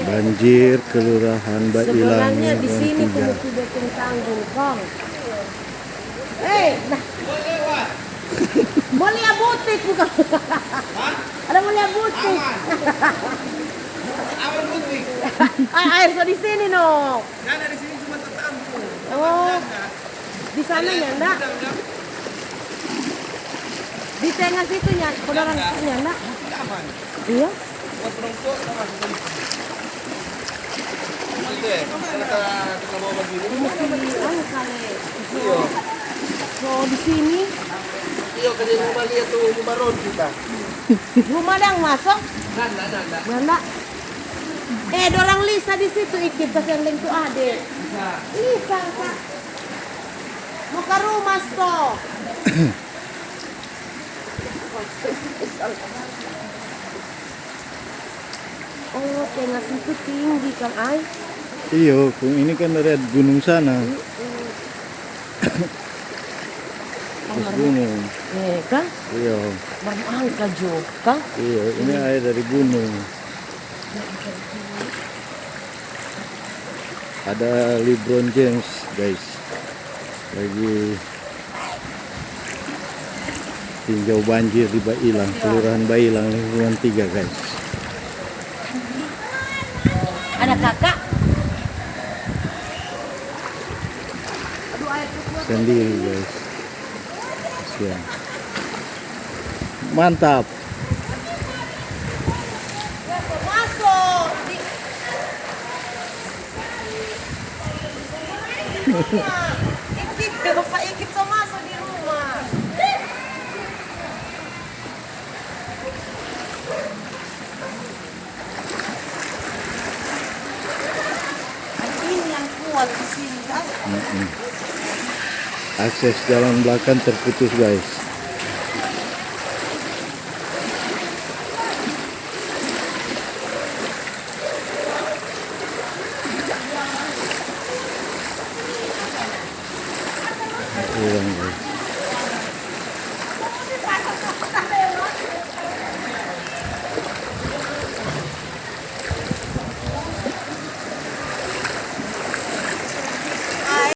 Banjir kelurahan Bailang Sebenarnya di sini kudu bikin tanggung, Kong. Eh, nah. Mau lihat butik bukan? Ada mau lihat butik. Aman putih. Ah, air so di sini no. Nah, dari sini cuma tertampung. Oh, di sana ya enggak? Di tengah situ ya, saudara ya enggak? Aman. Iya. Buat perempuan sama sekali. Kita kita bawa begini. Mesti kali. Iya. So di sini Iya, kerja rumah lihat tuh rumah ron kita. rumah yang masuk? Nah, nah, nah, nah. Mana? Eh, dorang Lisa di situ ikut tas yang itu ade. Lisa, Kak. Mau ke rumah, Sto. Oh, tengah situ tinggi kan, ay. Iya, ini kan dari gunung sana. Terus gunung. Eh, kan? Iya, Berangka juga. iya. Ini air dari gunung. Ada LeBron James, guys. Lagi tinjau banjir di Bailang, kelurahan Bailang, lingkungan tiga, guys. Ada kakak? Sendiri, guys. Kasihan. Mantap. Ikip, Pak Ikip so Akses jalan belakang terputus guys.